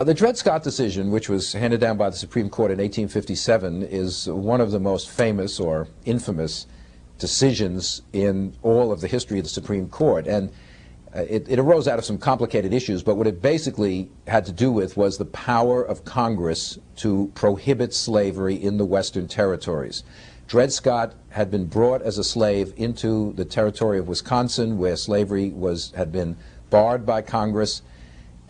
The Dred Scott decision, which was handed down by the Supreme Court in 1857, is one of the most famous or infamous decisions in all of the history of the Supreme Court. And uh, it, it, arose out of some complicated issues, but what it basically had to do with was the power of Congress to prohibit slavery in the Western territories. Dred Scott had been brought as a slave into the territory of Wisconsin, where slavery was, had been barred by Congress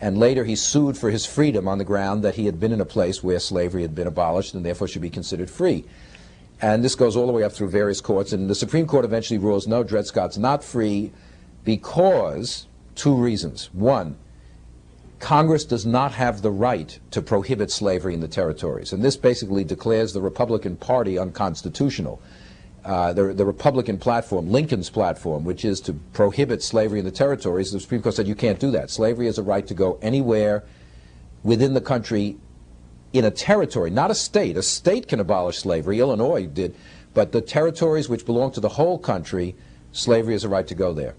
and later he sued for his freedom on the ground that he had been in a place where slavery had been abolished and therefore should be considered free. And this goes all the way up through various courts, and the Supreme Court eventually rules, no, Dred Scott's not free because two reasons. One, Congress does not have the right to prohibit slavery in the territories, and this basically declares the Republican Party unconstitutional uh, the, the, Republican platform, Lincoln's platform, which is to prohibit slavery in the territories, the Supreme Court said you can't do that. Slavery has a right to go anywhere within the country in a territory, not a state. A state can abolish slavery. Illinois did. But the territories which belong to the whole country, slavery has a right to go there.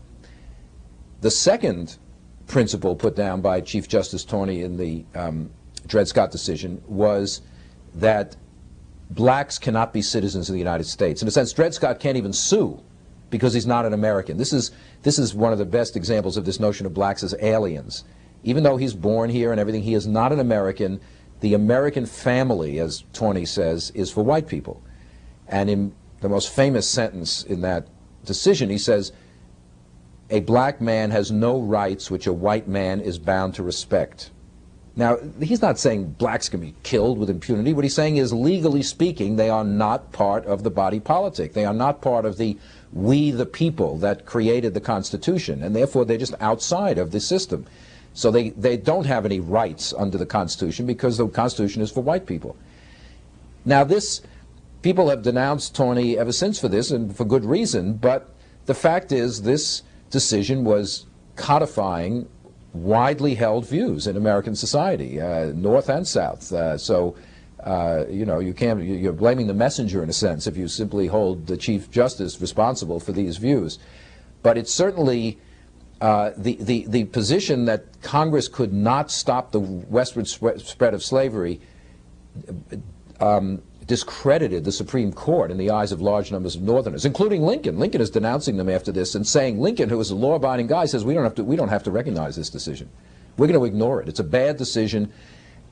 The second principle put down by Chief Justice Taney in the um, Dred Scott decision was that blacks cannot be citizens of the United States. In a sense, Dred Scott can't even sue because he's not an American. This is, this is one of the best examples of this notion of blacks as aliens. Even though he's born here and everything, he is not an American. The American family, as Taney says, is for white people. And in the most famous sentence in that decision, he says, a black man has no rights which a white man is bound to respect. Now, he's not saying blacks can be killed with impunity. What he's saying is, legally speaking, they are not part of the body politic. They are not part of the we the people that created the Constitution, and therefore they're just outside of the system. So they, they don't have any rights under the Constitution because the Constitution is for white people. Now, this, people have denounced Taney ever since for this, and for good reason, but the fact is this decision was codifying widely held views in American society, uh, North and South. Uh, so, uh, you know, you can't, you're blaming the messenger in a sense if you simply hold the Chief Justice responsible for these views. But it's certainly uh, the, the, the position that Congress could not stop the westward spread of slavery um, discredited the Supreme Court in the eyes of large numbers of Northerners, including Lincoln. Lincoln is denouncing them after this and saying Lincoln, who is a law-abiding guy, says we don't have to we don't have to recognize this decision. We're going to ignore it. It's a bad decision.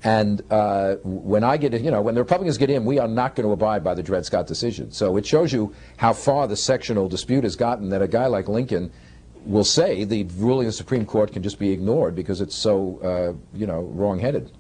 And uh, when I get, you know, when the Republicans get in, we are not going to abide by the Dred Scott decision. So it shows you how far the sectional dispute has gotten that a guy like Lincoln will say the ruling of the Supreme Court can just be ignored because it's so, uh, you know, wrong-headed.